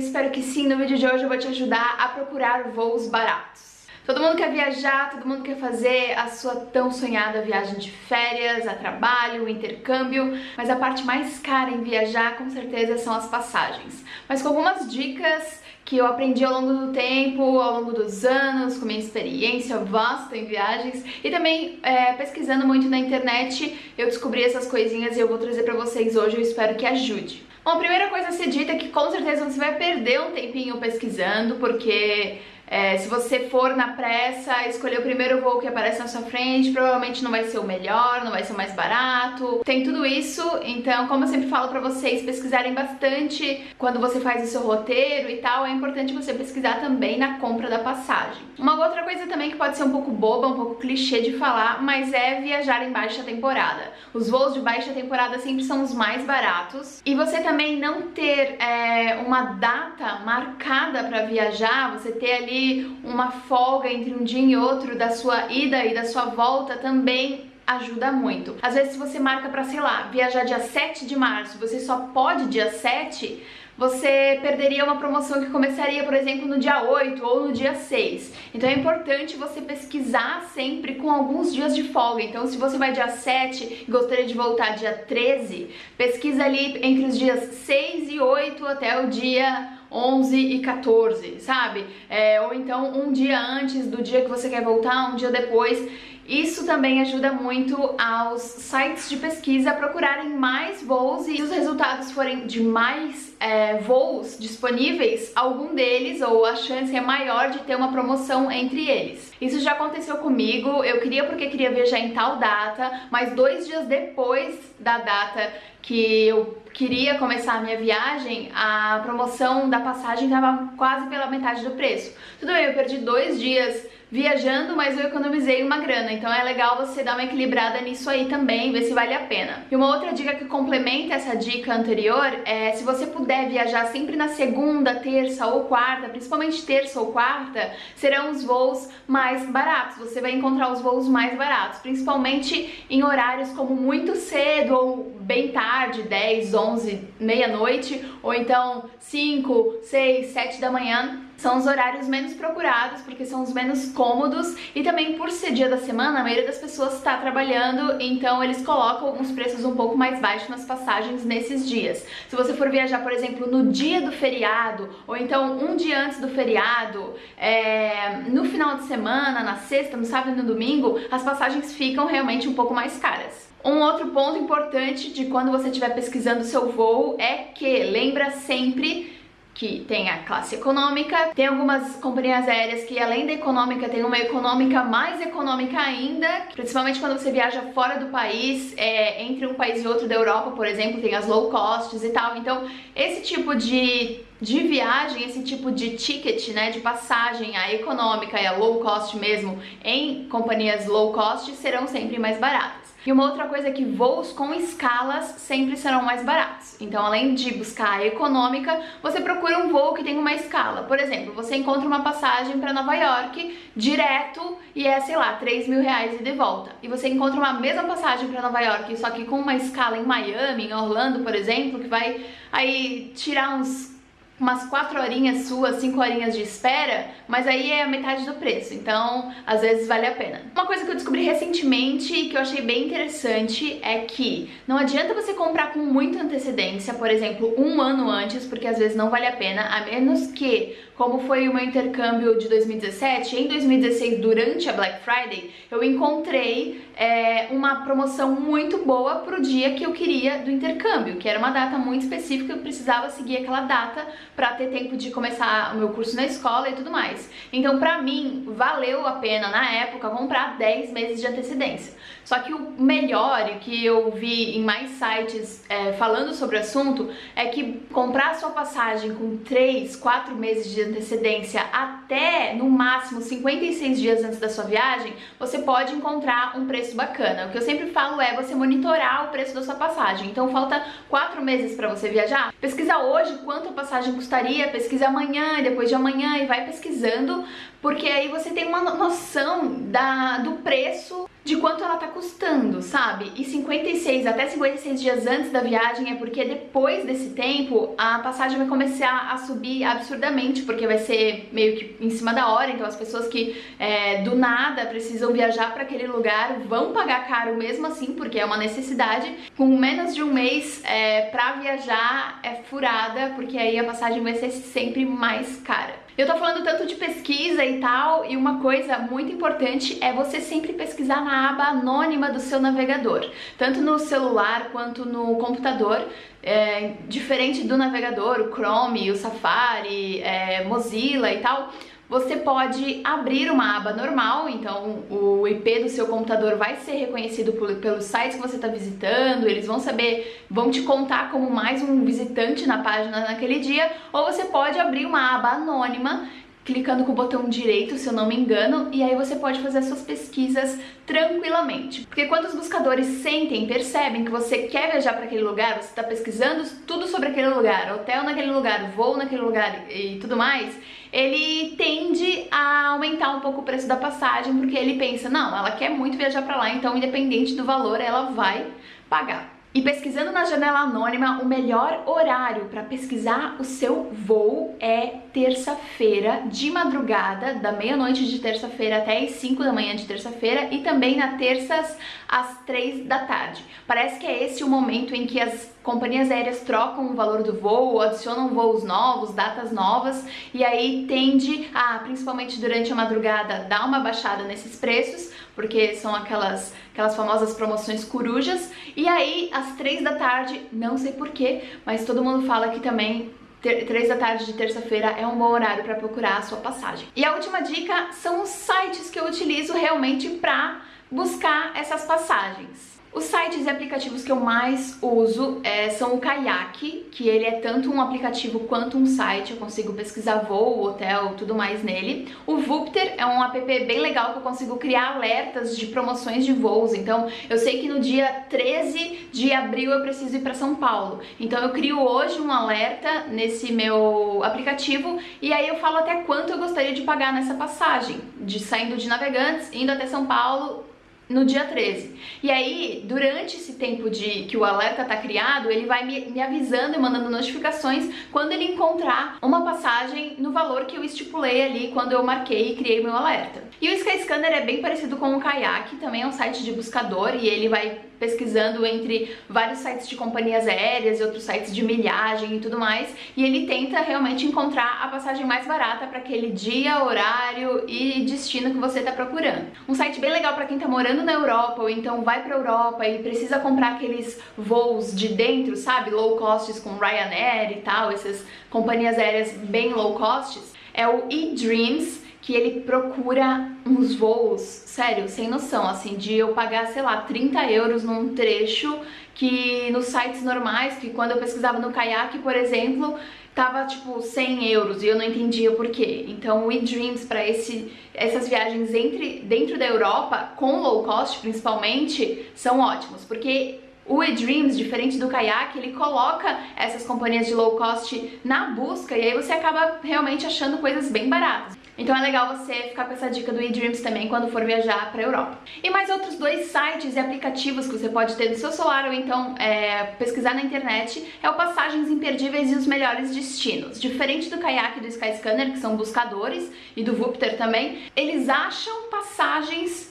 espero que sim. No vídeo de hoje eu vou te ajudar a procurar voos baratos. Todo mundo quer viajar, todo mundo quer fazer a sua tão sonhada viagem de férias, a trabalho, intercâmbio, mas a parte mais cara em viajar com certeza são as passagens. Mas com algumas dicas que eu aprendi ao longo do tempo, ao longo dos anos, com minha experiência vasta em viagens e também é, pesquisando muito na internet, eu descobri essas coisinhas e eu vou trazer pra vocês hoje, eu espero que ajude. Bom, a primeira coisa a ser dita é que com certeza você vai perder um tempinho pesquisando, porque é, se você for na pressa, escolher o primeiro voo que aparece na sua frente, provavelmente não vai ser o melhor, não vai ser o mais barato. Tem tudo isso, então, como eu sempre falo pra vocês, pesquisarem bastante quando você faz o seu roteiro e tal, é importante você pesquisar também na compra da passagem. Uma outra coisa também que pode ser um pouco boba, um pouco clichê de falar, mas é viajar em baixa temporada. Os voos de baixa temporada sempre são os mais baratos. E você também não ter é, uma data marcada pra viajar, você ter ali uma folga entre um dia e outro da sua ida e da sua volta também ajuda muito. Às vezes se você marca para, sei lá, viajar dia 7 de março, você só pode dia 7, você perderia uma promoção que começaria, por exemplo, no dia 8 ou no dia 6. Então é importante você pesquisar sempre com alguns dias de folga. Então se você vai dia 7 e gostaria de voltar dia 13, pesquisa ali entre os dias 6 e 8 até o dia 11 e 14, sabe? É, ou então um dia antes do dia que você quer voltar, um dia depois. Isso também ajuda muito aos sites de pesquisa a procurarem mais voos e se os resultados forem de mais é, voos disponíveis, algum deles ou a chance é maior de ter uma promoção entre eles. Isso já aconteceu comigo, eu queria porque queria viajar em tal data, mas dois dias depois da data que eu queria começar a minha viagem, a promoção da passagem estava quase pela metade do preço. Tudo bem, eu perdi dois dias viajando, mas eu economizei uma grana, então é legal você dar uma equilibrada nisso aí também, ver se vale a pena. E uma outra dica que complementa essa dica anterior é se você puder viajar sempre na segunda, terça ou quarta, principalmente terça ou quarta, serão os voos mais baratos, você vai encontrar os voos mais baratos, principalmente em horários como muito cedo ou bem tarde, 10, 11, meia-noite, ou então 5, 6, 7 da manhã, são os horários menos procurados, porque são os menos cômodos e também por ser dia da semana, a maioria das pessoas está trabalhando, então eles colocam uns preços um pouco mais baixos nas passagens nesses dias. Se você for viajar, por exemplo, no dia do feriado, ou então um dia antes do feriado, é, no final de semana, na sexta, no sábado e no domingo, as passagens ficam realmente um pouco mais caras. Um outro ponto importante de quando você estiver pesquisando seu voo é que lembra sempre que tem a classe econômica, tem algumas companhias aéreas que além da econômica tem uma econômica mais econômica ainda, principalmente quando você viaja fora do país, é, entre um país e outro da Europa, por exemplo, tem as low costs e tal, então esse tipo de de viagem, esse tipo de ticket, né, de passagem, a econômica e a low cost mesmo, em companhias low cost, serão sempre mais baratas. E uma outra coisa é que voos com escalas sempre serão mais baratos. Então, além de buscar a econômica, você procura um voo que tem uma escala. Por exemplo, você encontra uma passagem para Nova York direto e é, sei lá, 3 mil reais e de volta. E você encontra uma mesma passagem para Nova York, só que com uma escala em Miami, em Orlando, por exemplo, que vai aí tirar uns umas 4 horinhas suas, 5 horinhas de espera, mas aí é a metade do preço, então às vezes vale a pena. Uma coisa que eu descobri recentemente e que eu achei bem interessante é que não adianta você comprar com muita antecedência, por exemplo, um ano antes, porque às vezes não vale a pena, a menos que, como foi o meu intercâmbio de 2017, em 2016, durante a Black Friday, eu encontrei é, uma promoção muito boa pro dia que eu queria do intercâmbio, que era uma data muito específica, eu precisava seguir aquela data para ter tempo de começar o meu curso na escola e tudo mais. Então, pra mim, valeu a pena, na época, comprar 10 meses de antecedência. Só que o melhor, e que eu vi em mais sites é, falando sobre o assunto, é que comprar sua passagem com 3, 4 meses de antecedência até, no máximo, 56 dias antes da sua viagem, você pode encontrar um preço bacana. O que eu sempre falo é você monitorar o preço da sua passagem. Então, falta 4 meses para você viajar. Pesquisa hoje quanto a passagem custaria, pesquisa amanhã depois de amanhã e vai pesquisando, porque aí você tem uma noção da, do preço de quanto ela tá custando sabe? E 56 até 56 dias antes da viagem é porque depois desse tempo a passagem vai começar a subir absurdamente, porque vai ser meio que em cima da hora, então as pessoas que é, do nada precisam viajar para aquele lugar vão pagar caro mesmo assim, porque é uma necessidade. Com menos de um mês é, para viajar é furada, porque aí a passagem vai ser sempre mais cara. Eu tô falando tanto de pesquisa e tal, e uma coisa muito importante é você sempre pesquisar na aba anônima do seu navegador, tanto no celular quanto no computador, é, diferente do navegador, o Chrome, o Safari, é, Mozilla e tal, você pode abrir uma aba normal, então o IP do seu computador vai ser reconhecido pelos sites que você está visitando, eles vão saber, vão te contar como mais um visitante na página naquele dia, ou você pode abrir uma aba anônima clicando com o botão direito, se eu não me engano, e aí você pode fazer as suas pesquisas tranquilamente. Porque quando os buscadores sentem, percebem que você quer viajar para aquele lugar, você está pesquisando tudo sobre aquele lugar, hotel naquele lugar, voo naquele lugar e tudo mais, ele tende a aumentar um pouco o preço da passagem, porque ele pensa, não, ela quer muito viajar para lá, então independente do valor, ela vai pagar. E pesquisando na janela anônima, o melhor horário para pesquisar o seu voo é terça-feira de madrugada, da meia-noite de terça-feira até as 5 da manhã de terça-feira e também na terças às 3 da tarde. Parece que é esse o momento em que as companhias aéreas trocam o valor do voo, adicionam voos novos, datas novas e aí tende a, principalmente durante a madrugada, dar uma baixada nesses preços, porque são aquelas, aquelas famosas promoções corujas. E aí, às três da tarde, não sei porquê, mas todo mundo fala que também três da tarde de terça-feira é um bom horário para procurar a sua passagem. E a última dica são os sites que eu utilizo realmente para buscar essas passagens. Os sites e aplicativos que eu mais uso é, são o Kayak, que ele é tanto um aplicativo quanto um site, eu consigo pesquisar voo, hotel, tudo mais nele. O Vupter é um app bem legal que eu consigo criar alertas de promoções de voos, então eu sei que no dia 13 de abril eu preciso ir para São Paulo, então eu crio hoje um alerta nesse meu aplicativo e aí eu falo até quanto eu gostaria de pagar nessa passagem, de saindo de Navegantes, indo até São Paulo no dia 13. E aí, durante esse tempo de que o alerta tá criado, ele vai me, me, avisando e mandando notificações quando ele encontrar uma passagem no valor que eu estipulei ali quando eu marquei e criei meu alerta. E o Skyscanner é bem parecido com o Kayak, também é um site de buscador e ele vai pesquisando entre vários sites de companhias aéreas e outros sites de milhagem e tudo mais, e ele tenta realmente encontrar a passagem mais barata para aquele dia, horário e destino que você está procurando. Um site bem legal para quem está morando na Europa ou então vai para Europa e precisa comprar aqueles voos de dentro, sabe, low costs com Ryanair e tal, essas companhias aéreas bem low costs, é o eDreams que ele procura uns voos, sério, sem noção, assim, de eu pagar, sei lá, 30 euros num trecho que nos sites normais, que quando eu pesquisava no Kayak, por exemplo, tava tipo 100 euros e eu não entendia por quê. Então o eDreams para essas viagens entre, dentro da Europa, com low cost principalmente, são ótimos, porque o eDreams, diferente do Kayak, ele coloca essas companhias de low cost na busca e aí você acaba realmente achando coisas bem baratas. Então é legal você ficar com essa dica do eDreams também quando for viajar para a Europa. E mais outros dois sites e aplicativos que você pode ter no seu celular ou então é, pesquisar na internet é o Passagens Imperdíveis e os Melhores Destinos. Diferente do Kayak e do Skyscanner, que são buscadores, e do Vupter também, eles acham passagens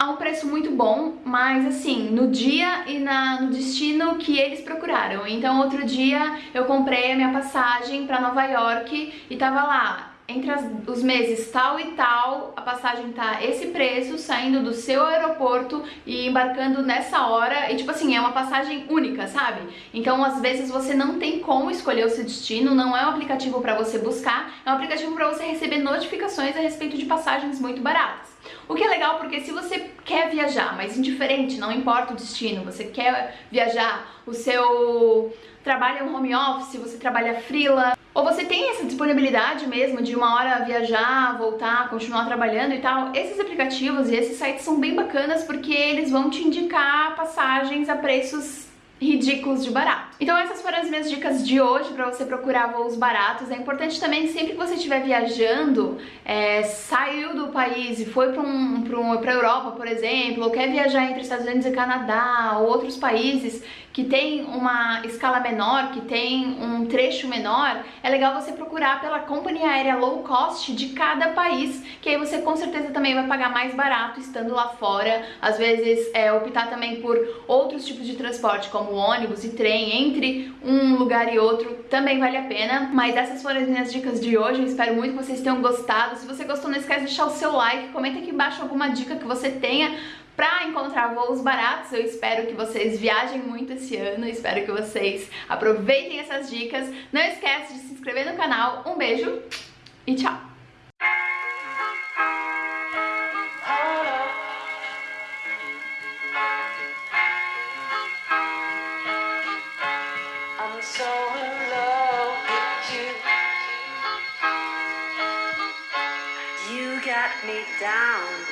a um preço muito bom, mas assim, no dia e na, no destino que eles procuraram. Então outro dia eu comprei a minha passagem para Nova York e tava lá entre as, os meses tal e tal, a passagem tá esse preço, saindo do seu aeroporto e embarcando nessa hora, e tipo assim, é uma passagem única, sabe? Então, às vezes você não tem como escolher o seu destino, não é um aplicativo para você buscar, é um aplicativo para você receber notificações a respeito de passagens muito baratas. O que é legal porque se você quer viajar, mas indiferente, não importa o destino, você quer viajar, o seu trabalho é um home office, você trabalha freela, ou você tem essa disponibilidade mesmo de uma hora viajar, voltar, continuar trabalhando e tal, esses aplicativos e esses sites são bem bacanas porque eles vão te indicar passagens a preços ridículos de barato. Então essas foram as minhas dicas de hoje para você procurar voos baratos. É importante também, sempre que você estiver viajando, é, saiu do país e foi para um, um, a Europa, por exemplo, ou quer viajar entre Estados Unidos e Canadá ou outros países que tem uma escala menor, que tem um trecho menor, é legal você procurar pela companhia aérea low cost de cada país, que aí você com certeza também vai pagar mais barato estando lá fora. Às vezes é, optar também por outros tipos de transporte, como ônibus e trem, entre um lugar e outro, também vale a pena. Mas essas foram as minhas dicas de hoje, eu espero muito que vocês tenham gostado. Se você gostou, não esquece de deixar o seu like, comenta aqui embaixo alguma dica que você tenha para encontrar voos baratos. Eu espero que vocês viajem muito esse ano, espero que vocês aproveitem essas dicas. Não esquece de se inscrever no canal. Um beijo e tchau! down.